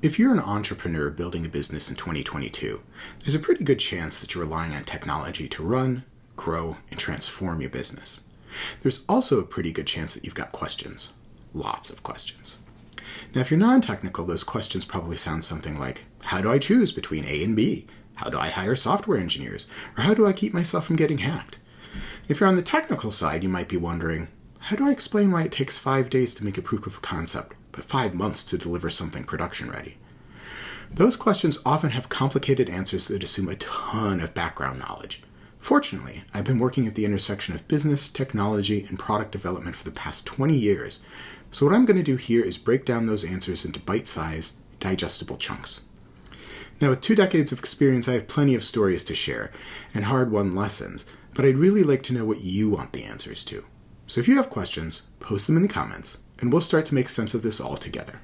If you're an entrepreneur building a business in 2022, there's a pretty good chance that you're relying on technology to run, grow, and transform your business. There's also a pretty good chance that you've got questions. Lots of questions. Now, if you're non technical, those questions probably sound something like How do I choose between A and B? How do I hire software engineers? Or how do I keep myself from getting hacked? If you're on the technical side, you might be wondering How do I explain why it takes five days to make a proof of concept but five months to deliver something production ready? Those questions often have complicated answers that assume a ton of background knowledge. Fortunately, I've been working at the intersection of business, technology, and product development for the past 20 years, so what I'm going to do here is break down those answers into bite-sized, digestible chunks. Now, with two decades of experience, I have plenty of stories to share and hard-won lessons, but I'd really like to know what you want the answers to. So if you have questions, post them in the comments, and we'll start to make sense of this all together.